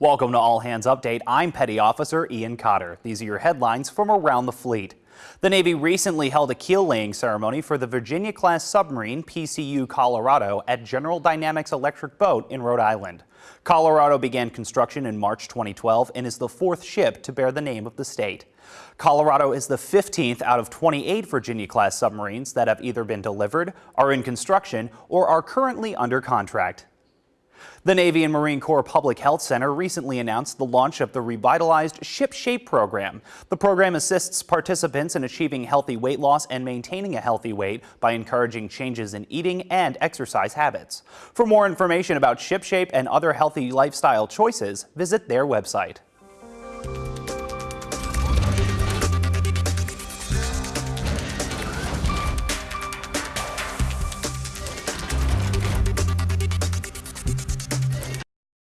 Welcome to All Hands Update. I'm Petty Officer Ian Cotter. These are your headlines from around the fleet. The Navy recently held a keel laying ceremony for the Virginia-class submarine PCU Colorado at General Dynamics Electric Boat in Rhode Island. Colorado began construction in March 2012 and is the fourth ship to bear the name of the state. Colorado is the 15th out of 28 Virginia-class submarines that have either been delivered, are in construction, or are currently under contract. The Navy and Marine Corps Public Health Center recently announced the launch of the revitalized Ship Shape program. The program assists participants in achieving healthy weight loss and maintaining a healthy weight by encouraging changes in eating and exercise habits. For more information about Ship Shape and other healthy lifestyle choices, visit their website.